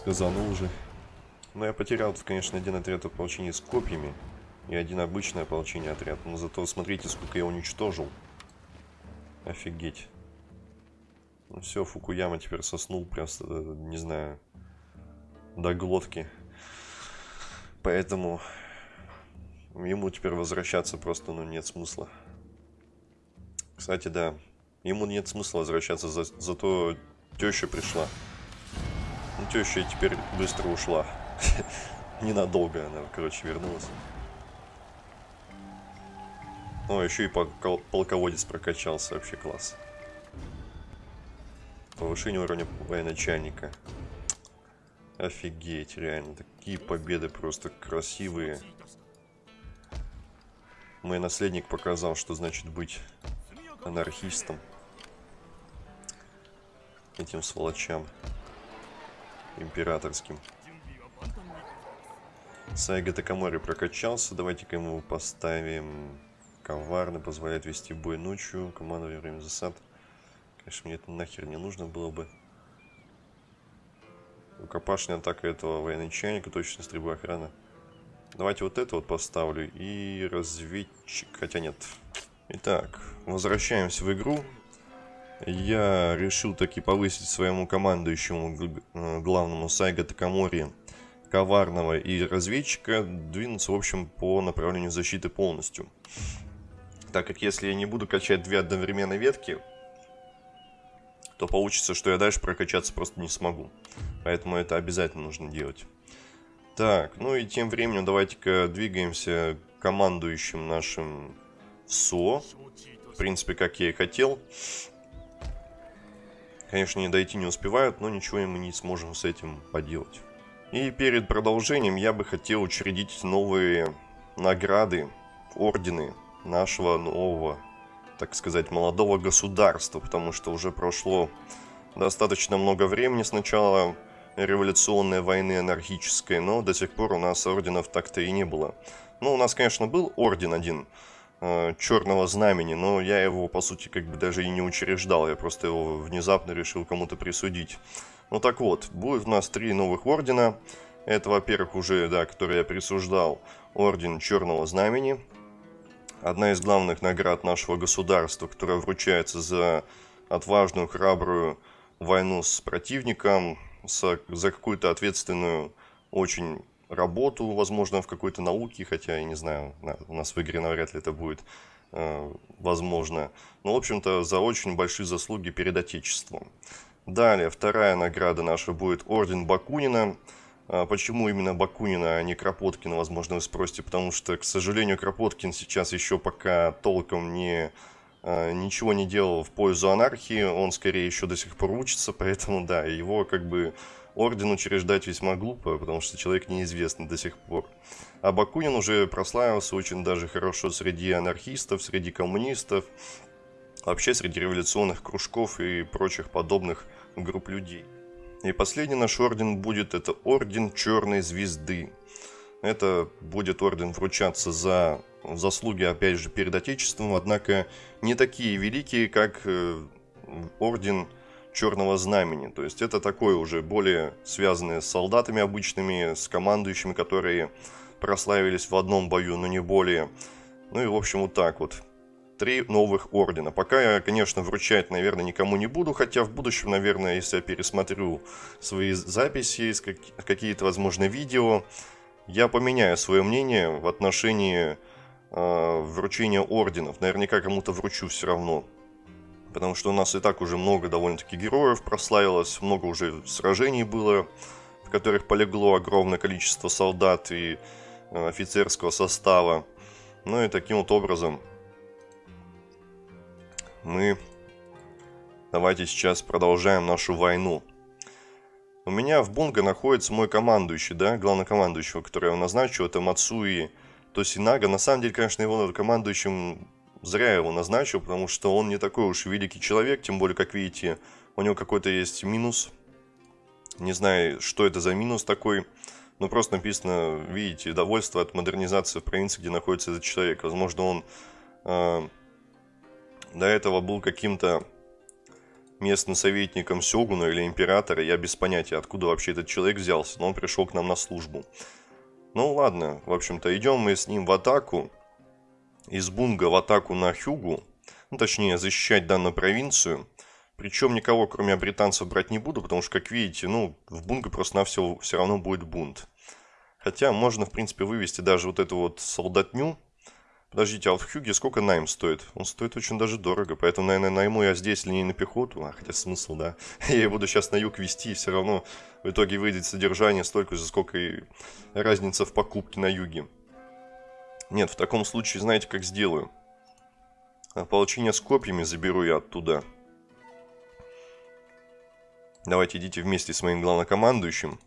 сказанул уже. Но я потерял, конечно, один отряд ополчения с копьями и один обычный ополчение отряд. Но зато смотрите, сколько я уничтожил. Офигеть. Ну все, Фукуяма теперь соснул просто, э, не знаю, до глотки. Поэтому ему теперь возвращаться просто, ну, нет смысла. Кстати, да, ему нет смысла возвращаться, за, зато теща пришла. Ну, теща теперь быстро ушла. Ненадолго она, короче, вернулась. О, еще и полководец прокачался, вообще класс. Повышение уровня военачальника. Офигеть, реально, такие победы просто красивые. Мой наследник показал, что значит быть анархистом. Этим сволочам. Императорским. Сайга Такамори прокачался. Давайте-ка ему поставим коварно, позволяет вести бой ночью, командование время засад. Конечно, мне это нахер не нужно было бы. Рукопашная атака этого военачальника, точно стрельба охрана. Давайте вот это вот поставлю и разведчик, хотя нет. Итак, возвращаемся в игру. Я решил таки повысить своему командующему э, главному Сайга Такамори коварного и разведчика двинуться, в общем, по направлению защиты полностью. Так как если я не буду качать две одновременно ветки, то получится, что я дальше прокачаться просто не смогу. Поэтому это обязательно нужно делать. Так, ну и тем временем давайте-ка двигаемся командующим нашим СО. В принципе, как я и хотел. Конечно, не дойти не успевают, но ничего мы не сможем с этим поделать. И перед продолжением я бы хотел учредить новые награды, ордены нашего нового так сказать, молодого государства, потому что уже прошло достаточно много времени с начала революционной войны анархической, но до сих пор у нас орденов так-то и не было. Ну, у нас, конечно, был орден один э, черного знамени, но я его, по сути, как бы даже и не учреждал, я просто его внезапно решил кому-то присудить. Ну так вот, будет у нас три новых ордена. Это, во-первых, уже, да, который я присуждал, орден черного знамени, одна из главных наград нашего государства, которая вручается за отважную, храбрую войну с противником, за, за какую-то ответственную очень работу, возможно, в какой-то науке, хотя я не знаю, у нас в игре навряд ли это будет э, возможно. Но, в общем-то, за очень большие заслуги перед Отечеством. Далее, вторая награда наша будет Орден Бакунина – а почему именно Бакунина, а не Кропоткина, возможно, вы спросите, потому что, к сожалению, Кропоткин сейчас еще пока толком не а, ничего не делал в пользу анархии, он скорее еще до сих пор учится, поэтому да, его как бы орден учреждать весьма глупо, потому что человек неизвестный до сих пор. А Бакунин уже прославился очень даже хорошо среди анархистов, среди коммунистов, вообще среди революционных кружков и прочих подобных групп людей. И последний наш орден будет, это орден Черной Звезды. Это будет орден вручаться за заслуги, опять же, перед Отечеством, однако не такие великие, как э, орден Черного Знамени. То есть это такое уже более связанное с солдатами обычными, с командующими, которые прославились в одном бою, но не более. Ну и, в общем, вот так вот три новых ордена. Пока я, конечно, вручать, наверное, никому не буду, хотя в будущем, наверное, если я пересмотрю свои записи, какие-то, возможно, видео, я поменяю свое мнение в отношении э, вручения орденов. Наверняка кому-то вручу все равно. Потому что у нас и так уже много довольно-таки героев прославилось, много уже сражений было, в которых полегло огромное количество солдат и э, офицерского состава. Ну и таким вот образом мы давайте сейчас продолжаем нашу войну. У меня в Бунга находится мой командующий, да, главнокомандующего, который я назначил, это Мацуи Тосинага. На самом деле, конечно, его командующим зря его назначил, потому что он не такой уж великий человек, тем более, как видите, у него какой-то есть минус. Не знаю, что это за минус такой, но просто написано, видите, довольство от модернизации в провинции, где находится этот человек. Возможно, он э, до этого был каким-то местным советником Сёгуна или Императора. Я без понятия, откуда вообще этот человек взялся, но он пришел к нам на службу. Ну ладно, в общем-то, идем мы с ним в атаку. Из Бунга в атаку на Хюгу. Ну, точнее, защищать данную провинцию. Причем никого, кроме британцев, брать не буду, потому что, как видите, ну, в Бунга просто на все, все равно будет бунт. Хотя можно, в принципе, вывести даже вот эту вот солдатню. Подождите, а в Хюге сколько найм стоит? Он стоит очень даже дорого, поэтому, наверное, найму я здесь линейную пехоту. А, хотя смысл, да. Я буду сейчас на юг вести, и все равно в итоге выйдет содержание столько же, сколько и разница в покупке на юге. Нет, в таком случае, знаете, как сделаю? Ополчение с копьями заберу я оттуда. Давайте идите вместе с моим главнокомандующим.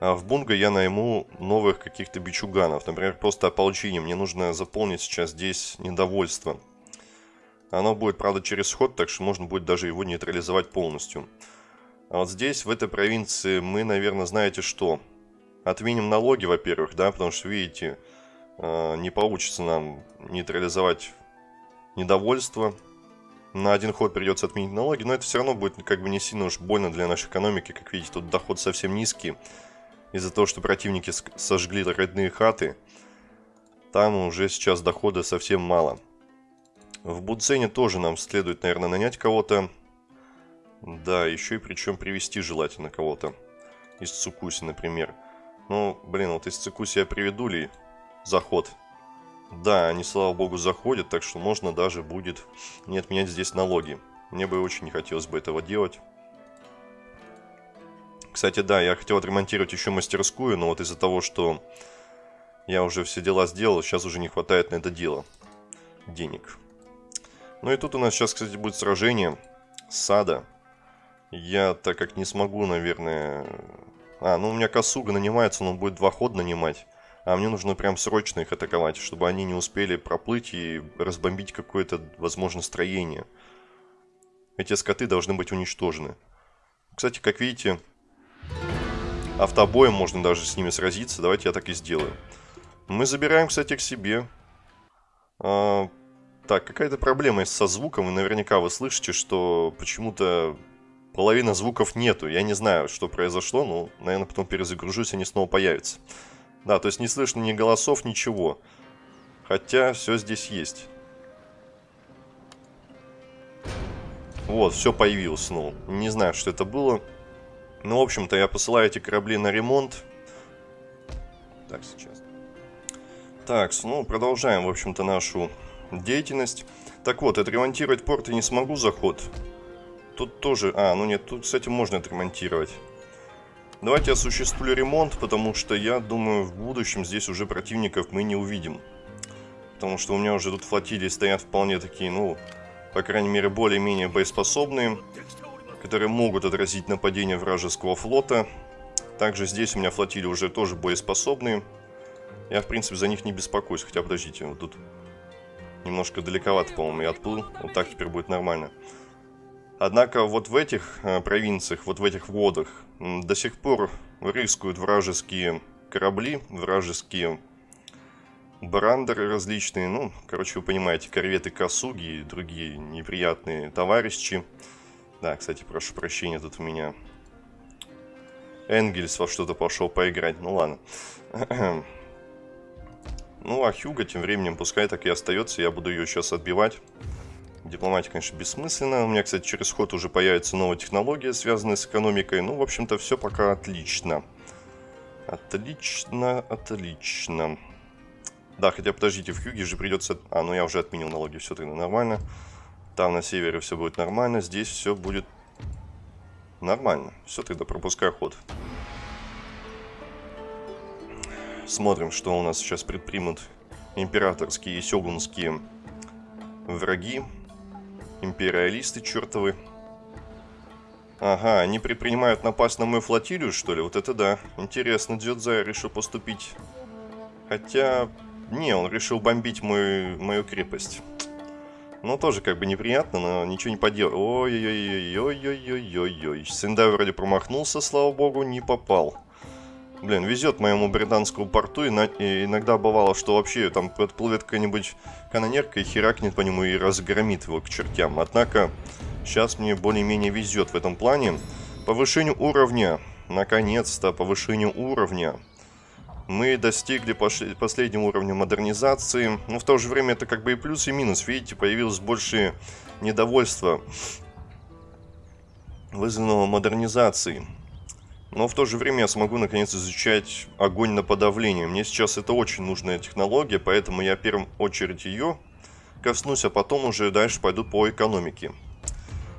А в Бунга я найму новых каких-то бичуганов. Например, просто ополчение. Мне нужно заполнить сейчас здесь недовольство. Оно будет, правда, через ход, так что можно будет даже его нейтрализовать полностью. А вот здесь, в этой провинции, мы, наверное, знаете что? Отменим налоги, во-первых, да, потому что, видите, не получится нам нейтрализовать недовольство. На один ход придется отменить налоги, но это все равно будет как бы не сильно уж больно для нашей экономики. Как видите, тут доход совсем низкий из-за того, что противники сожгли родные хаты, там уже сейчас дохода совсем мало. В Будзене тоже нам следует, наверное, нанять кого-то. Да, еще и причем привести желательно кого-то. Из Цукуси, например. Ну, блин, вот из Цукуси я приведу ли заход? Да, они, слава богу, заходят, так что можно даже будет не отменять здесь налоги. Мне бы очень не хотелось бы этого делать. Кстати, да, я хотел отремонтировать еще мастерскую, но вот из-за того, что я уже все дела сделал, сейчас уже не хватает на это дело денег. Ну и тут у нас сейчас, кстати, будет сражение сада. Я, так как не смогу, наверное... А, ну у меня Косуга нанимается, но он будет два хода нанимать. А мне нужно прям срочно их атаковать, чтобы они не успели проплыть и разбомбить какое-то, возможно, строение. Эти скоты должны быть уничтожены. Кстати, как видите, Автобоем можно даже с ними сразиться. Давайте я так и сделаю. Мы забираем, кстати, к себе. А, так, какая-то проблема со звуком. И наверняка вы слышите, что почему-то половина звуков нету. Я не знаю, что произошло, но, наверное, потом перезагружусь, они снова появятся. Да, то есть не слышно ни голосов, ничего. Хотя все здесь есть. Вот, все появилось снова. Не знаю, что это было. Ну, в общем-то, я посылаю эти корабли на ремонт. Так, сейчас. Так, ну, продолжаем, в общем-то, нашу деятельность. Так вот, отремонтировать порт я не смогу заход. Тут тоже... А, ну нет, тут, кстати, можно отремонтировать. Давайте осуществлю ремонт, потому что я думаю, в будущем здесь уже противников мы не увидим. Потому что у меня уже тут флотилии стоят вполне такие, ну, по крайней мере, более-менее боеспособные которые могут отразить нападение вражеского флота. Также здесь у меня флотилии уже тоже боеспособные. Я, в принципе, за них не беспокоюсь. Хотя, подождите, вот тут немножко далековато, по-моему, я отплыл. Вот так теперь будет нормально. Однако вот в этих э, провинциях, вот в этих водах до сих пор рискуют вражеские корабли, вражеские брандеры различные. Ну, короче, вы понимаете, корветы Касуги и другие неприятные товарищи. Да, кстати, прошу прощения, тут у меня Энгельс во что-то пошел поиграть. Ну ладно. ну, а Хьюга тем временем пускай так и остается. Я буду ее сейчас отбивать. Дипломатия, конечно, бессмысленно. У меня, кстати, через ход уже появится новая технология, связанная с экономикой. Ну, в общем-то, все пока отлично. Отлично, отлично. Да, хотя, подождите, в Хьюге же придется... А, ну я уже отменил налоги, все тогда нормально. Там на севере все будет нормально, здесь все будет нормально. Все, тогда пропускаю ход. Смотрим, что у нас сейчас предпримут императорские и сёгунские враги. Империалисты чертовы. Ага, они предпринимают напасть на мою флотилию, что ли? Вот это да. Интересно, Дзюдзай решил поступить. Хотя... Не, он решил бомбить мою, мою крепость. Ну, тоже как бы неприятно, но ничего не поделать. Ой-ой-ой-ой-ой-ой-ой-ой. Сендай вроде промахнулся, слава богу, не попал. Блин, везет моему британскому порту, и, на... и иногда бывало, что вообще там подплывет какая-нибудь канонерка и херакнет по нему и разгромит его к чертям. Однако, Сейчас мне более-менее везет в этом плане. Повышение уровня. Наконец-то повышение уровня. Мы достигли последнего уровня модернизации. Но в то же время это как бы и плюс, и минус. Видите, появилось больше недовольства, вызванного модернизацией. Но в то же время я смогу наконец изучать огонь на подавление. Мне сейчас это очень нужная технология, поэтому я в первую очередь ее коснусь, а потом уже дальше пойду по экономике.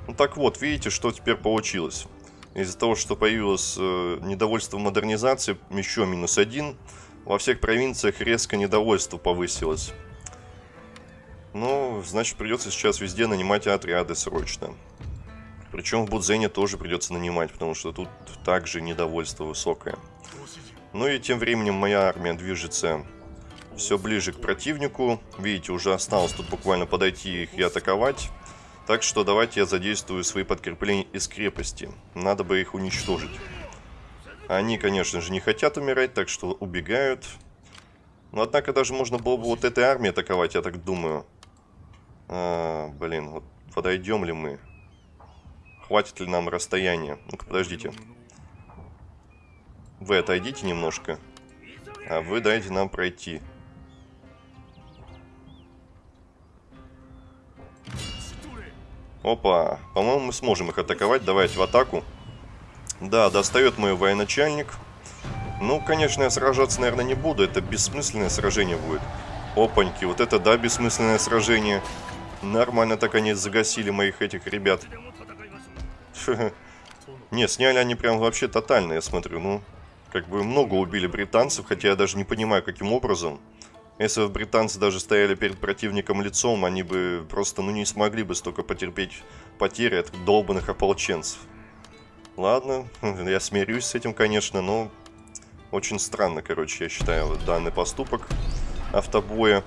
Ну так вот, видите, что теперь получилось. Из-за того, что появилось э, недовольство модернизации, еще минус один. Во всех провинциях резко недовольство повысилось. Ну, значит, придется сейчас везде нанимать отряды срочно. Причем в Будзене тоже придется нанимать, потому что тут также недовольство высокое. Ну и тем временем моя армия движется все ближе к противнику. Видите, уже осталось тут буквально подойти их и атаковать. Так что давайте я задействую свои подкрепления из крепости. Надо бы их уничтожить. Они, конечно же, не хотят умирать, так что убегают. Но однако даже можно было бы вот этой армией атаковать, я так думаю. А, блин, вот подойдем ли мы? Хватит ли нам расстояния? Ну-ка, подождите. Вы отойдите немножко. А вы дайте нам пройти. Опа, по-моему, мы сможем их атаковать. Давайте в атаку. Да, достает мой военачальник. Ну, конечно, я сражаться, наверное, не буду. Это бессмысленное сражение будет. Опаньки, вот это да, бессмысленное сражение. Нормально так они загасили моих этих ребят. Не, сняли они прям вообще тотально, я смотрю. Ну, как бы много убили британцев, хотя я даже не понимаю, каким образом. Если бы британцы даже стояли перед противником лицом, они бы просто, ну, не смогли бы столько потерпеть потери от долбанных ополченцев. Ладно, я смирюсь с этим, конечно, но очень странно, короче, я считаю, данный поступок автобоя.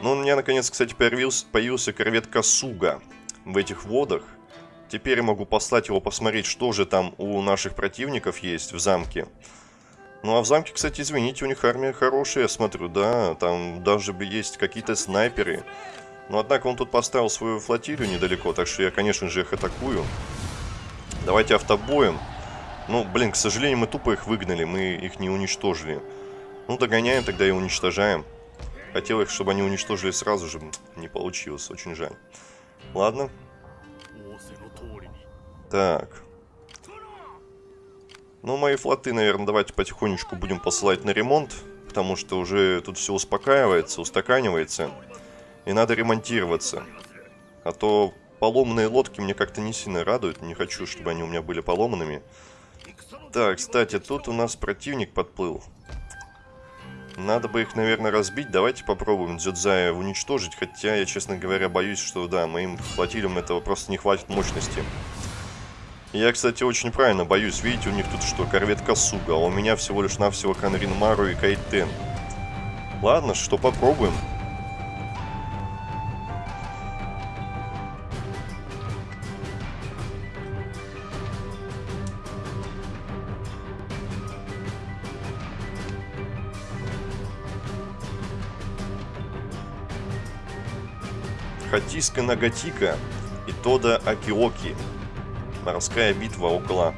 Ну, у меня, наконец, кстати, появился, появился корвет Касуга в этих водах. Теперь я могу послать его посмотреть, что же там у наших противников есть в замке. Ну а в замке, кстати, извините, у них армия хорошая, я смотрю, да, там даже есть какие-то снайперы. Но однако он тут поставил свою флотилию недалеко, так что я, конечно же, их атакую. Давайте автобоем. Ну, блин, к сожалению, мы тупо их выгнали, мы их не уничтожили. Ну, догоняем тогда и уничтожаем. Хотел их, чтобы они уничтожили сразу же, не получилось, очень жаль. Ладно, так. Ну, мои флоты, наверное, давайте потихонечку будем посылать на ремонт. Потому что уже тут все успокаивается, устаканивается. И надо ремонтироваться. А то поломанные лодки мне как-то не сильно радуют. Не хочу, чтобы они у меня были поломанными. Так, кстати, тут у нас противник подплыл. Надо бы их, наверное, разбить. Давайте попробуем Дзюдзая уничтожить. Хотя я, честно говоря, боюсь, что, да, моим флотилиям этого просто не хватит мощности. Я, кстати, очень правильно боюсь. Видите, у них тут что, корвет Касуга, а у меня всего лишь навсего Канрин Мару и Кайтен. Ладно, что попробуем. Хатиска Нагатика и Тода Акиоки. Морская битва около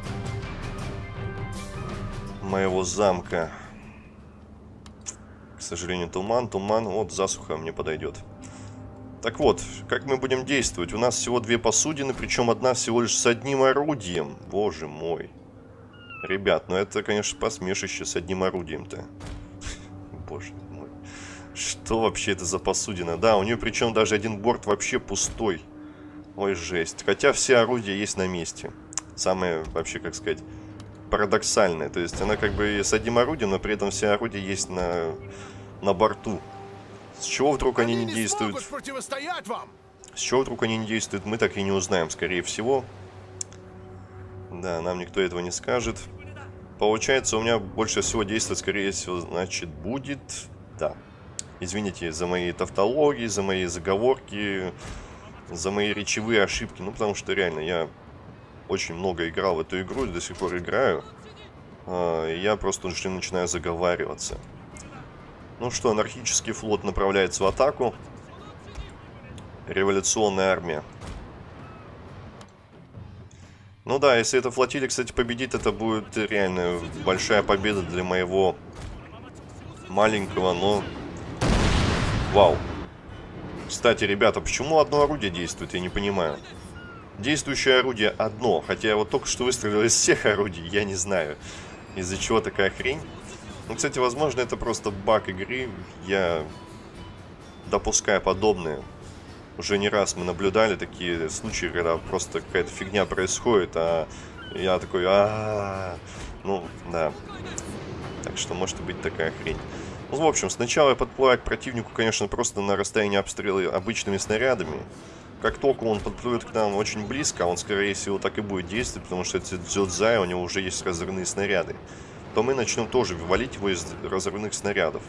моего замка. К сожалению, туман, туман. Вот засуха мне подойдет. Так вот, как мы будем действовать? У нас всего две посудины, причем одна всего лишь с одним орудием. Боже мой. Ребят, ну это, конечно, посмешище с одним орудием-то. Боже мой. Что вообще это за посудина? Да, у нее причем даже один борт вообще пустой. Ой, жесть. Хотя все орудия есть на месте. Самое, вообще, как сказать, парадоксальное. То есть она как бы с одним орудием, но при этом все орудия есть на, на борту. С чего вдруг они, они не, не действуют? Вам. С чего вдруг они не действуют, мы так и не узнаем, скорее всего. Да, нам никто этого не скажет. Получается, у меня больше всего действовать, скорее всего, значит, будет... Да. Извините за мои тавтологии, за мои заговорки за мои речевые ошибки. Ну, потому что реально я очень много играл в эту игру, до сих пор играю. А, и я просто уже начинаю заговариваться. Ну что, анархический флот направляется в атаку. Революционная армия. Ну да, если эта флотилия, кстати, победит, это будет реально большая победа для моего маленького, но... Вау. Кстати, ребята, почему одно орудие действует, я не понимаю. Действующее орудие одно, хотя я вот только что выстрелил из всех орудий, я не знаю, из-за чего такая хрень. Ну, кстати, возможно, это просто баг игры, я допускаю подобное. Уже не раз мы наблюдали такие случаи, когда просто какая-то фигня происходит, а я такой, а, -а, -а. ну, да. Так что может быть такая хрень. В общем, сначала к противнику, конечно, просто на расстоянии обстрела обычными снарядами. Как только он подплывет к нам очень близко, он, скорее всего, так и будет действовать, потому что это Дзюдзай, у него уже есть разрывные снаряды, то мы начнем тоже валить его из разрывных снарядов.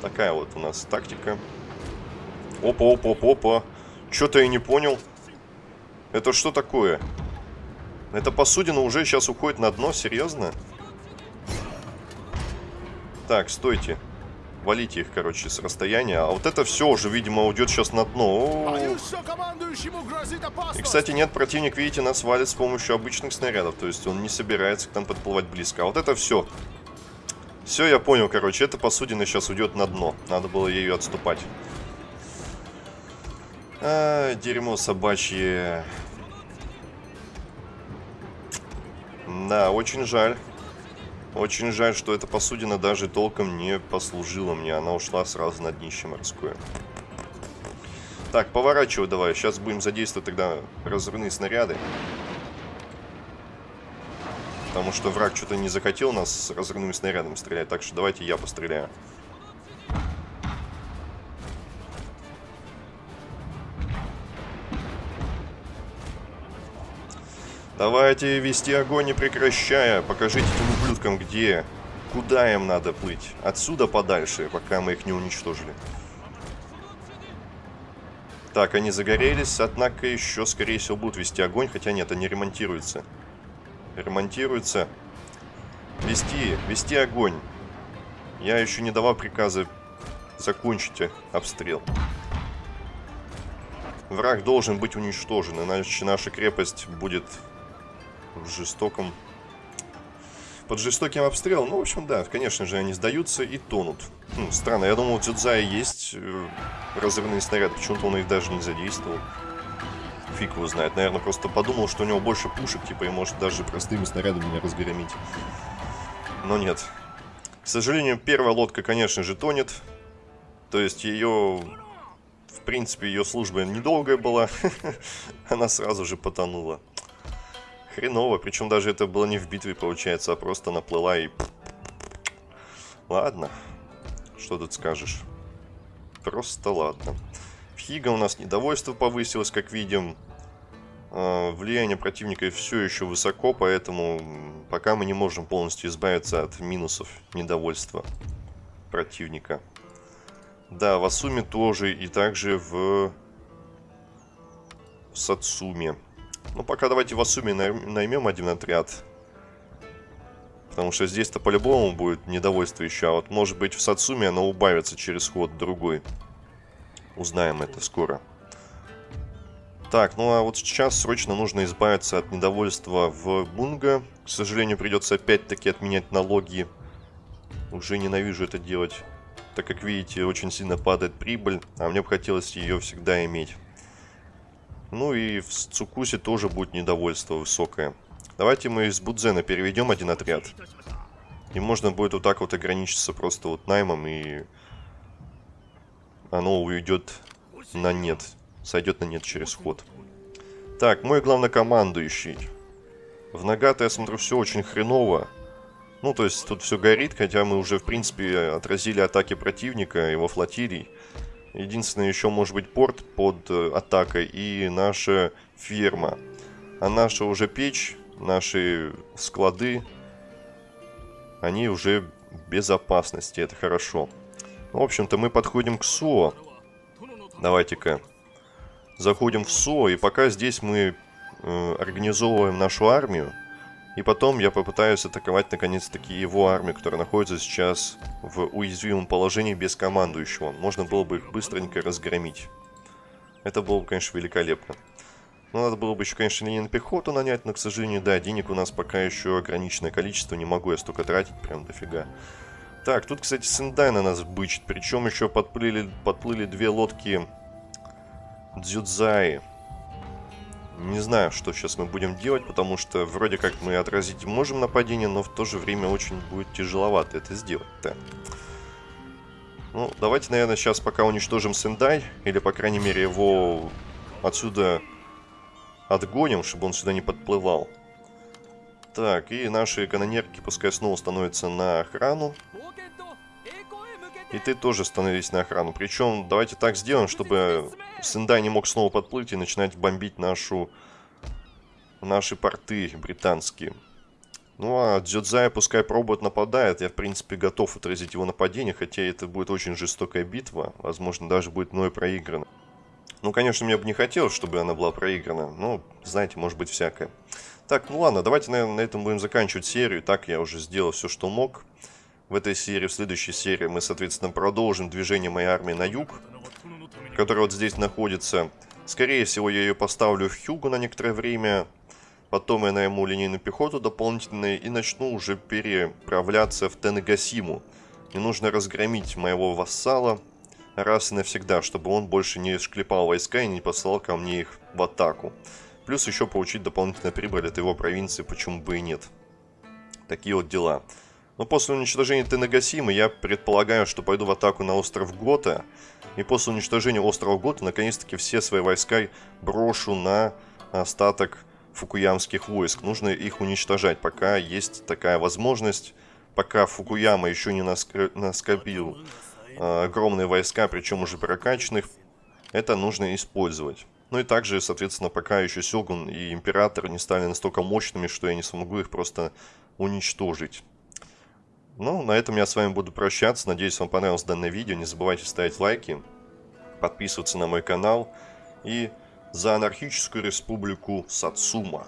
Такая вот у нас тактика. Опа, опа, опа, опа. Что-то я не понял. Это что такое? Эта посудина уже сейчас уходит на дно, серьезно? Так, стойте. Валите их, короче, с расстояния. А вот это все уже, видимо, уйдет сейчас на дно. И, кстати, нет, противник, видите, нас валит с помощью обычных снарядов. То есть он не собирается к нам подплывать близко. А вот это все. Все, я понял, короче, эта посудина сейчас уйдет на дно. Надо было ею отступать. А, дерьмо собачье. Да, очень жаль. Очень жаль, что эта посудина даже толком не послужила мне. Она ушла сразу на днище морское. Так, поворачивай давай. Сейчас будем задействовать тогда разрывные снаряды. Потому что враг что-то не захотел нас с разрывными снарядами стрелять. Так что давайте я постреляю. Давайте вести огонь не прекращая. Покажите этим ублюдкам, где, куда им надо плыть. Отсюда подальше, пока мы их не уничтожили. Так, они загорелись, однако еще, скорее всего, будут вести огонь. Хотя нет, они ремонтируются. Ремонтируются. Вести, вести огонь. Я еще не давал приказа закончить обстрел. Враг должен быть уничтожен, иначе наша крепость будет в жестоком... Под жестоким обстрелом. Ну, в общем, да, конечно же, они сдаются и тонут. Ну, странно, я думал, у Дзюдзая есть э, разрывные снаряды, почему-то он их даже не задействовал. Фиг его знает. Наверное, просто подумал, что у него больше пушек, типа, и может даже простыми снарядами не разгромить. Но нет. К сожалению, первая лодка, конечно же, тонет. То есть ее... В принципе, ее служба недолгая была. Она сразу же потонула. Хреново, причем даже это было не в битве, получается, а просто наплыла и... Ладно, что тут скажешь. Просто ладно. В Хига у нас недовольство повысилось, как видим. А, влияние противника все еще высоко, поэтому пока мы не можем полностью избавиться от минусов недовольства противника. Да, в Асуме тоже, и также в Сацуме. Ну, пока давайте в Асуме наймем один отряд. Потому что здесь-то по-любому будет недовольство еще. А вот может быть в Сацуме оно убавится через ход другой. Узнаем это скоро. Так, ну а вот сейчас срочно нужно избавиться от недовольства в Бунга. К сожалению, придется опять-таки отменять налоги. Уже ненавижу это делать. Так как видите, очень сильно падает прибыль, а мне бы хотелось ее всегда иметь. Ну и в Цукусе тоже будет недовольство высокое. Давайте мы из Будзена переведем один отряд. И можно будет вот так вот ограничиться просто вот наймом и оно уйдет на нет. Сойдет на нет через ход. Так, мой главнокомандующий. В Нагато, я смотрю, все очень хреново. Ну, то есть тут все горит, хотя мы уже, в принципе, отразили атаки противника, его флотилий. Единственное, еще может быть порт под э, атакой и наша ферма. А наша уже печь, наши склады, они уже в безопасности, это хорошо. В общем-то, мы подходим к СО. Давайте-ка заходим в СО, и пока здесь мы э, организовываем нашу армию, и потом я попытаюсь атаковать наконец-таки его армию, которая находится сейчас в уязвимом положении без командующего. Можно было бы их быстренько разгромить. Это было бы, конечно, великолепно. Ну, надо было бы еще, конечно, линейную пехоту нанять, но, к сожалению, да, денег у нас пока еще ограниченное количество, не могу я столько тратить, прям дофига. Так, тут, кстати, Сендай на нас бычит, причем еще подплыли, подплыли две лодки Дзюдзаи. Не знаю, что сейчас мы будем делать, потому что вроде как мы отразить можем нападение, но в то же время очень будет тяжеловато это сделать-то. Ну, давайте, наверное, сейчас пока уничтожим Сендай, или, по крайней мере, его отсюда отгоним, чтобы он сюда не подплывал. Так, и наши канонерки пускай снова становятся на охрану. И ты тоже становись на охрану. Причем давайте так сделаем, чтобы Сендай не мог снова подплыть и начинать бомбить нашу... наши порты британские. Ну а Дзюдзая пускай пробует нападает. Я в принципе готов отразить его нападение, хотя это будет очень жестокая битва. Возможно даже будет мной проиграна. Ну, конечно, мне бы не хотелось, чтобы она была проиграна. Но, знаете, может быть всякое. Так, ну ладно, давайте, наверное, на этом будем заканчивать серию. Так, я уже сделал все, что мог. В этой серии, в следующей серии мы, соответственно, продолжим движение моей армии на юг, которая вот здесь находится. Скорее всего, я ее поставлю в Хьюгу на некоторое время. Потом я найму линейную пехоту дополнительную и начну уже переправляться в Тенегасиму. Мне нужно разгромить моего вассала, раз и навсегда, чтобы он больше не шклепал войска и не послал ко мне их в атаку. Плюс еще получить дополнительную прибыль от его провинции, почему бы и нет. Такие вот дела. Но после уничтожения Тенагасимы я предполагаю, что пойду в атаку на остров Гота. И после уничтожения острова Гота, наконец-таки все свои войска брошу на остаток фукуямских войск. Нужно их уничтожать, пока есть такая возможность. Пока Фукуяма еще не наскопил Э, огромные войска, причем уже прокачанных, это нужно использовать. Ну и также, соответственно, пока еще Сёгун и Император не стали настолько мощными, что я не смогу их просто уничтожить. Ну, на этом я с вами буду прощаться. Надеюсь, вам понравилось данное видео. Не забывайте ставить лайки, подписываться на мой канал. И за анархическую республику Сацума.